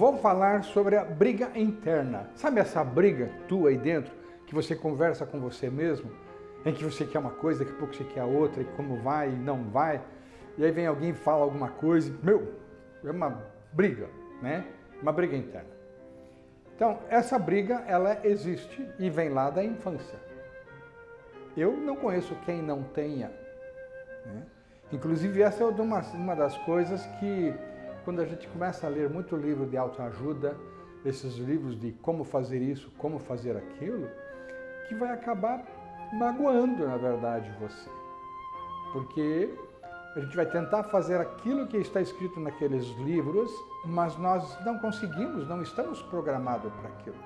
vou falar sobre a briga interna. Sabe essa briga tua aí dentro, que você conversa com você mesmo, em que você quer uma coisa, daqui a pouco você quer outra, e como vai e não vai, e aí vem alguém e fala alguma coisa, meu, é uma briga, né? Uma briga interna. Então, essa briga, ela existe e vem lá da infância. Eu não conheço quem não tenha. Né? Inclusive, essa é uma, uma das coisas que quando a gente começa a ler muito livro de autoajuda, esses livros de como fazer isso, como fazer aquilo, que vai acabar magoando, na verdade, você. Porque a gente vai tentar fazer aquilo que está escrito naqueles livros, mas nós não conseguimos, não estamos programados para aquilo.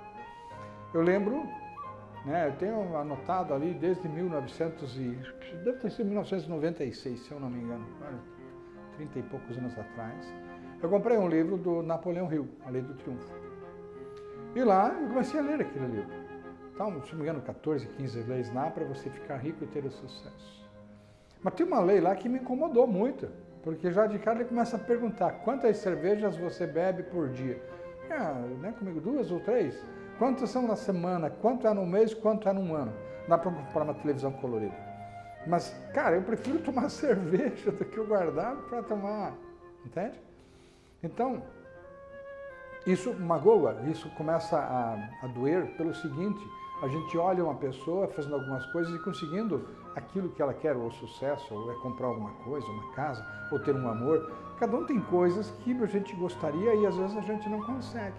Eu lembro, né, eu tenho anotado ali desde 1900 e, deve ter sido 1996, se eu não me engano, 30 e poucos anos atrás, eu comprei um livro do Napoleão Hill, A Lei do Triunfo. E lá eu comecei a ler aquele livro. Então, se não me engano, 14, 15 leis lá para você ficar rico e ter o sucesso. Mas tem uma lei lá que me incomodou muito, porque já de cara ele começa a perguntar quantas cervejas você bebe por dia. Ah, né, comigo, duas ou três? Quantas são na semana? Quanto é no mês? Quanto é num ano? Dá para comprar uma televisão colorida. Mas, cara, eu prefiro tomar cerveja do que eu guardar para tomar, entende? Então, isso magoa, isso começa a, a doer pelo seguinte, a gente olha uma pessoa fazendo algumas coisas e conseguindo aquilo que ela quer, ou sucesso, ou é comprar alguma coisa, uma casa, ou ter um amor. Cada um tem coisas que a gente gostaria e às vezes a gente não consegue.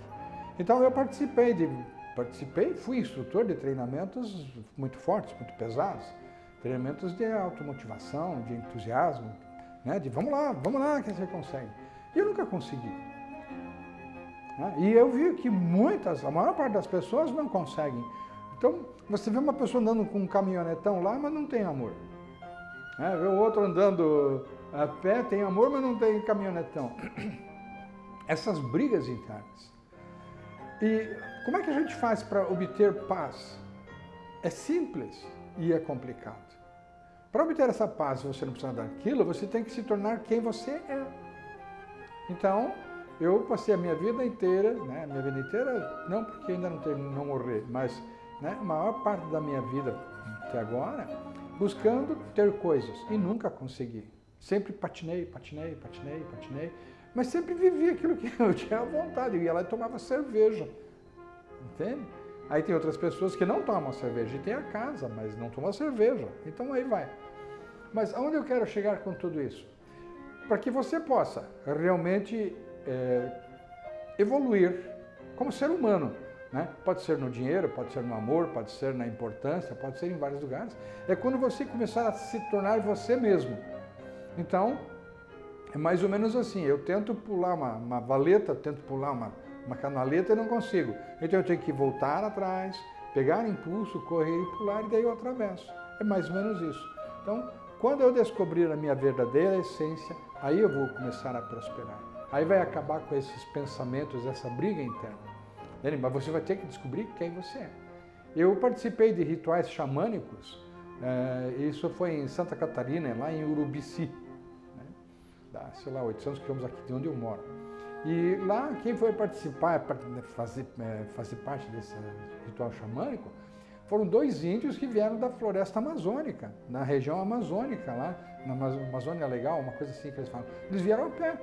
Então eu participei de, participei, fui instrutor de treinamentos muito fortes, muito pesados, treinamentos de automotivação, de entusiasmo, né? de vamos lá, vamos lá que você consegue. E eu nunca consegui. Né? E eu vi que muitas, a maior parte das pessoas não conseguem. Então, você vê uma pessoa andando com um caminhonetão lá, mas não tem amor. É, vê o outro andando a pé, tem amor, mas não tem caminhonetão. Essas brigas internas. E como é que a gente faz para obter paz? É simples e é complicado. Para obter essa paz, você não precisa daquilo, você tem que se tornar quem você é. Então, eu passei a minha vida inteira, né, minha vida inteira, não porque ainda não termino não morrer, mas né, a maior parte da minha vida até agora, buscando ter coisas e nunca consegui. Sempre patinei, patinei, patinei, patinei, mas sempre vivi aquilo que eu tinha vontade. Eu ia lá e tomava cerveja, entende? Aí tem outras pessoas que não tomam cerveja e tem a casa, mas não tomam cerveja. Então aí vai. Mas aonde eu quero chegar com tudo isso? Para que você possa realmente é, evoluir como ser humano. Né? Pode ser no dinheiro, pode ser no amor, pode ser na importância, pode ser em vários lugares. É quando você começar a se tornar você mesmo. Então, é mais ou menos assim, eu tento pular uma, uma valeta, tento pular uma, uma canaleta e não consigo. Então eu tenho que voltar atrás, pegar impulso, correr e pular e daí eu atravesso. É mais ou menos isso. Então, quando eu descobrir a minha verdadeira essência, aí eu vou começar a prosperar. Aí vai acabar com esses pensamentos, essa briga interna. Mas você vai ter que descobrir quem você é. Eu participei de rituais xamânicos, é, isso foi em Santa Catarina, lá em Urubici, né? Sei lá, 800 quilômetros aqui de onde eu moro. E lá, quem foi participar, fazer, é, fazer parte desse ritual xamânico, foram dois índios que vieram da floresta amazônica, na região amazônica, lá, na Amazônia Legal, uma coisa assim que eles falam. Eles vieram a pé.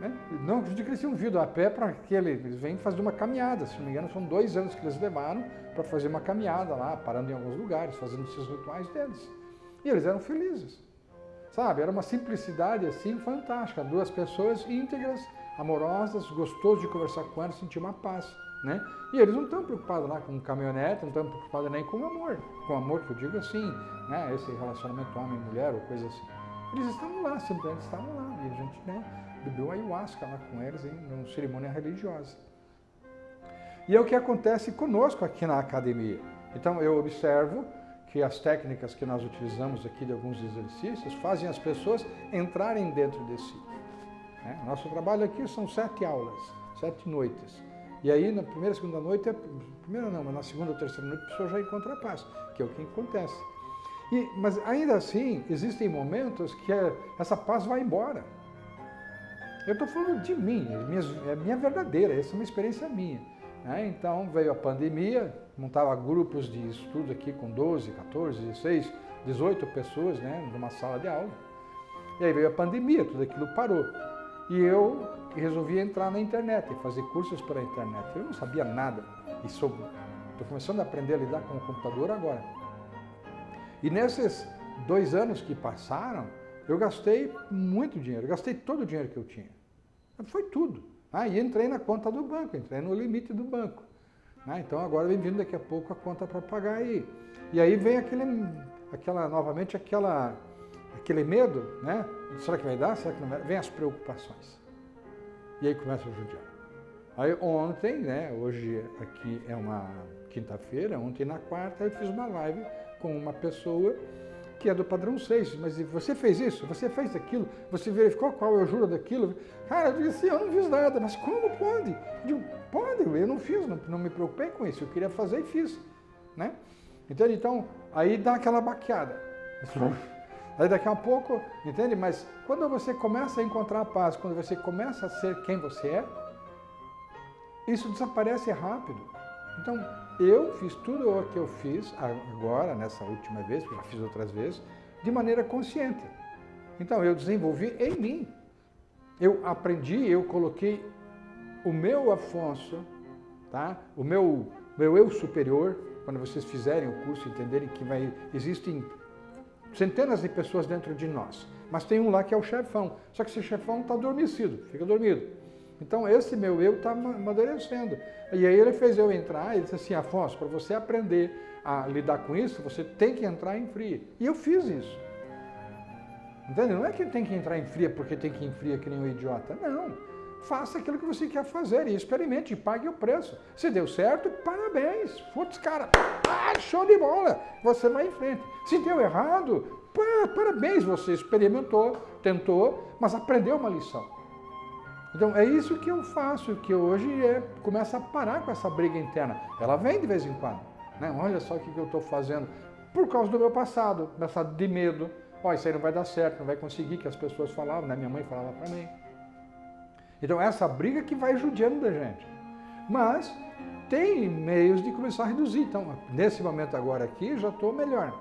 Né? Não acredito que eles tinham vindo a pé para que eles vêm fazer uma caminhada. Se não me engano, são dois anos que eles levaram para fazer uma caminhada lá, parando em alguns lugares, fazendo esses rituais deles. E eles eram felizes. Sabe, era uma simplicidade assim fantástica. Duas pessoas íntegras, amorosas, gostoso de conversar com elas, sentir uma paz. Né? E eles não estão preocupados lá com caminhonete, não estão preocupados nem com amor. Com amor que eu digo assim, né? esse relacionamento homem-mulher ou coisa assim. Eles estavam lá, simplesmente estavam lá. E a gente né, bebeu ayahuasca lá com eles em uma cerimônia religiosa. E é o que acontece conosco aqui na academia. Então eu observo que as técnicas que nós utilizamos aqui de alguns exercícios fazem as pessoas entrarem dentro de si. Né? Nosso trabalho aqui são sete aulas, sete noites. E aí, na primeira, segunda noite, é, primeira não, mas na segunda ou terceira noite, a pessoa já encontra a paz, que é o que acontece. E, mas ainda assim, existem momentos que essa paz vai embora. Eu estou falando de mim, é minha, é minha verdadeira, essa é uma experiência minha. Né? Então veio a pandemia, montava grupos de estudo aqui com 12, 14, 16, 18 pessoas né, numa sala de aula. E aí veio a pandemia, tudo aquilo parou. E eu resolvi entrar na internet fazer cursos pela internet. Eu não sabia nada e estou começando a aprender a lidar com o computador agora. E nesses dois anos que passaram, eu gastei muito dinheiro, gastei todo o dinheiro que eu tinha. Foi tudo. Ah, e entrei na conta do banco, entrei no limite do banco. Ah, então agora vem vindo daqui a pouco a conta para pagar aí. E aí vem aquele, aquela, novamente aquela, aquele medo, né? Será que vai dar? Será que não vai? Vem as preocupações. E aí começa a judiar. Aí ontem, né? Hoje aqui é uma quinta-feira, ontem na quarta eu fiz uma live com uma pessoa que é do padrão 6, mas você fez isso, você fez aquilo, você verificou qual é o juro daquilo. Cara, eu disse, eu não fiz nada, mas como pode? Eu digo, pode, eu não fiz, não, não me preocupei com isso, eu queria fazer e fiz. Né? Entende? Então, aí dá aquela baqueada. Aí daqui a pouco, entende? Mas quando você começa a encontrar a paz, quando você começa a ser quem você é, isso desaparece rápido. Então, eu fiz tudo o que eu fiz agora, nessa última vez, já fiz outras vezes, de maneira consciente. Então, eu desenvolvi em mim. Eu aprendi, eu coloquei o meu Afonso, tá? o meu, meu eu superior, quando vocês fizerem o curso, entenderem que vai, existem centenas de pessoas dentro de nós, mas tem um lá que é o chefão, só que esse chefão está adormecido, fica dormido. Então esse meu eu está amadurecendo. E aí ele fez eu entrar, ele disse assim, Afonso, para você aprender a lidar com isso, você tem que entrar em fria. E eu fiz isso. Entende? Não é que tem que entrar em fria porque tem que ir em fria que nem um idiota. Não. Faça aquilo que você quer fazer e experimente e pague o preço. Se deu certo, parabéns. Putz, cara, ah, show de bola. Você vai em frente. Se deu errado, parabéns, você experimentou, tentou, mas aprendeu uma lição. Então é isso que eu faço, que hoje é começa a parar com essa briga interna. Ela vem de vez em quando. Né? Olha só o que eu estou fazendo. Por causa do meu passado, passado de medo. Oh, isso aí não vai dar certo, não vai conseguir, que as pessoas falavam, né? minha mãe falava para mim. Então essa briga que vai judiando da gente. Mas tem meios de começar a reduzir. Então, nesse momento agora aqui, já estou melhor.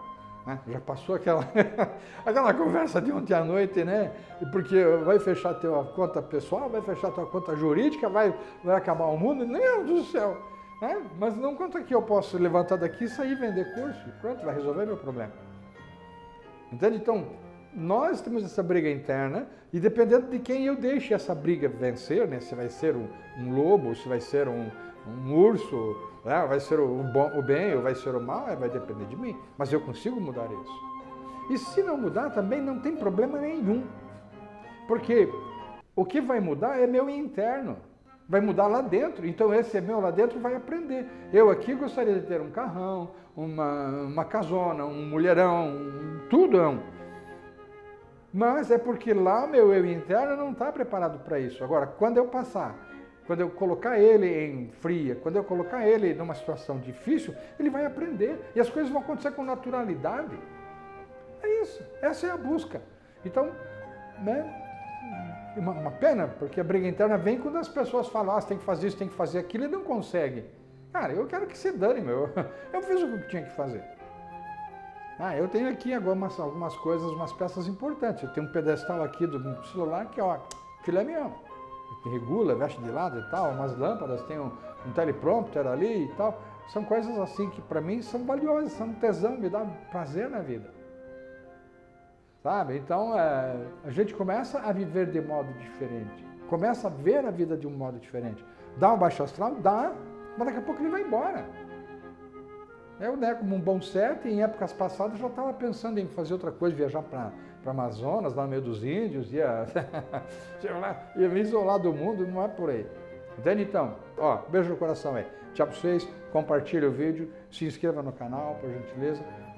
Né? Já passou aquela, aquela conversa de ontem à noite, né? Porque vai fechar a tua conta pessoal, vai fechar a tua conta jurídica, vai, vai acabar o mundo. Meu Deus do céu! Né? Mas não conta que eu posso levantar daqui sair vender curso. Pronto, vai resolver meu problema. Entende? Então, nós temos essa briga interna e dependendo de quem eu deixe essa briga vencer, né? Se vai ser um, um lobo, se vai ser um, um urso, né? vai ser o, bom, o bem ou vai ser o mal, vai depender de mim. Mas eu consigo mudar isso. E se não mudar, também não tem problema nenhum. Porque o que vai mudar é meu interno. Vai mudar lá dentro. Então esse é meu lá dentro vai aprender. Eu aqui gostaria de ter um carrão, uma, uma casona, um mulherão, um tudão. Mas é porque lá meu eu interno não está preparado para isso. Agora, quando eu passar quando eu colocar ele em fria, quando eu colocar ele numa situação difícil, ele vai aprender e as coisas vão acontecer com naturalidade. É isso, essa é a busca. Então, né, uma, uma pena, porque a briga interna vem quando as pessoas falam, ah, tem que fazer isso, tem que fazer aquilo e não conseguem. Cara, eu quero que se dane, meu. Eu fiz o que tinha que fazer. Ah, eu tenho aqui algumas, algumas coisas, umas peças importantes. Eu tenho um pedestal aqui do celular que, ó, filé mignon regula, veste de lado e tal, umas lâmpadas, tem um, um teleprompter ali e tal. São coisas assim que para mim são valiosas, são tesão, me dá prazer na vida. Sabe? Então é, a gente começa a viver de modo diferente, começa a ver a vida de um modo diferente. Dá um baixo astral? Dá, mas daqui a pouco ele vai embora. Eu, né, como um bom certo, em épocas passadas já estava pensando em fazer outra coisa, viajar para para Amazonas, lá no meio dos índios, ia, ia me isolar do mundo, não é por aí. Entende então? Ó, beijo no coração aí. Tchau para vocês, compartilhe o vídeo, se inscreva no canal, por gentileza.